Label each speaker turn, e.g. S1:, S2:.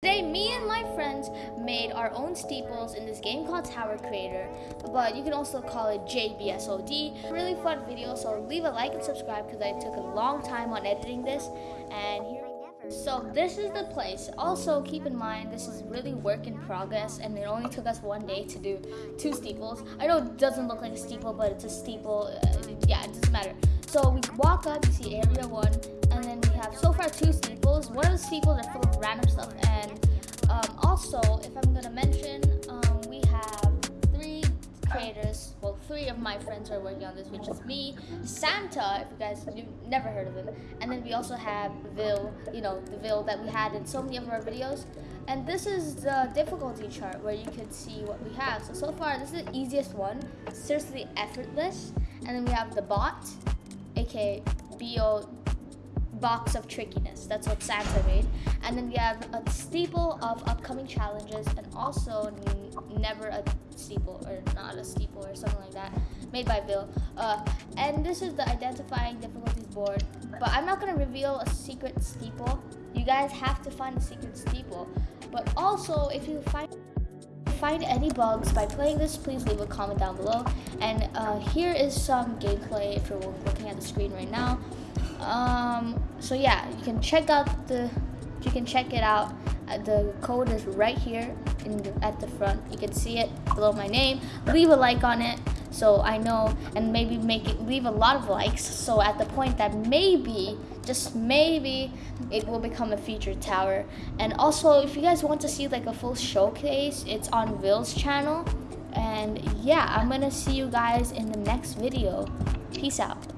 S1: Today, me and my friends made our own steeples in this game called Tower Creator, but you can also call it JBSOD. Really fun video, so leave a like and subscribe because I took a long time on editing this. And here, so this is the place. Also, keep in mind this is really work in progress, and it only took us one day to do two steeples. I know it doesn't look like a steeple, but it's a steeple. Uh, yeah, it doesn't matter. So we walk up, you see area one, and then we have so far two steeples. The steeples are full of random stuff, and um, also, if I'm gonna mention, um, we have three creators. Well, three of my friends are working on this, which is me, Santa, if you guys you've never heard of him, and then we also have Vil, you know, the Vil that we had in so many of our videos. And this is the difficulty chart where you can see what we have. So so far, this is the easiest one, seriously effortless. And then we have the bot, aka BO box of trickiness. That's what Santa made. And then we have a steeple of upcoming challenges and also never a steeple or not a steeple or something like that made by Bill. Uh, and this is the identifying difficulties board. But I'm not going to reveal a secret steeple. You guys have to find a secret steeple. But also, if you find find any bugs by playing this, please leave a comment down below. And uh, here is some gameplay if you're looking at the screen right now. Um, so yeah, you can check out the, you can check it out. Uh, the code is right here in the, at the front. You can see it below my name. Leave a like on it so I know and maybe make it leave a lot of likes so at the point that maybe just maybe it will become a featured tower and also if you guys want to see like a full showcase it's on Will's channel and yeah I'm gonna see you guys in the next video peace out